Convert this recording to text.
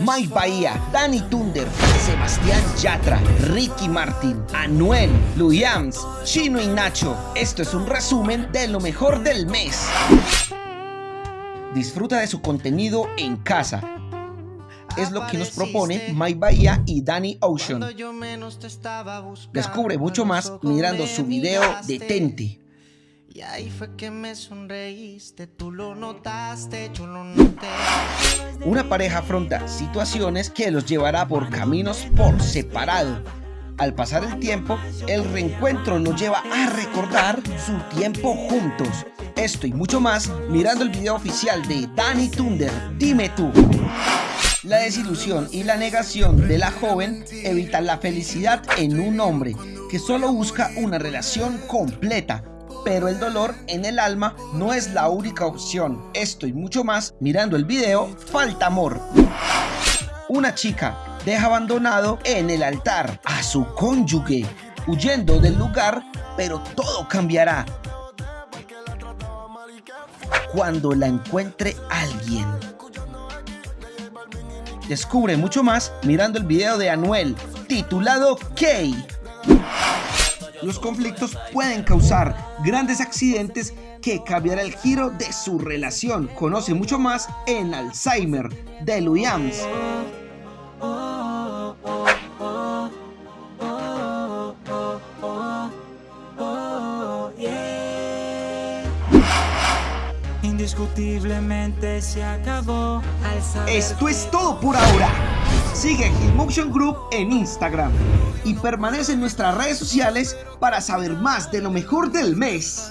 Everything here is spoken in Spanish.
Mike Bahía, Danny Thunder, Sebastián Yatra, Ricky Martin, Anuel, Luyams, Chino y Nacho. Esto es un resumen de lo mejor del mes. Disfruta de su contenido en casa. Es lo que nos propone Mike Bahía y Danny Ocean. Descubre mucho más mirando su video Detente. Y ahí fue que me sonreíste, tú lo notaste, yo lo noté. Una pareja afronta situaciones que los llevará por caminos por separado. Al pasar el tiempo, el reencuentro los lleva a recordar su tiempo juntos. Esto y mucho más mirando el video oficial de Danny Thunder, Dime tú. La desilusión y la negación de la joven evitan la felicidad en un hombre que solo busca una relación completa pero el dolor en el alma no es la única opción. Esto y mucho más mirando el video Falta Amor. Una chica deja abandonado en el altar a su cónyuge, huyendo del lugar, pero todo cambiará cuando la encuentre alguien. Descubre mucho más mirando el video de Anuel, titulado Kay. Los conflictos pueden causar grandes accidentes que cambiará el giro de su relación. Conoce mucho más en Alzheimer de Williams. Indiscutiblemente se acabó. Esto es todo por ahora. Sigue Motion Group en Instagram y permanece en nuestras redes sociales para saber más de lo mejor del mes.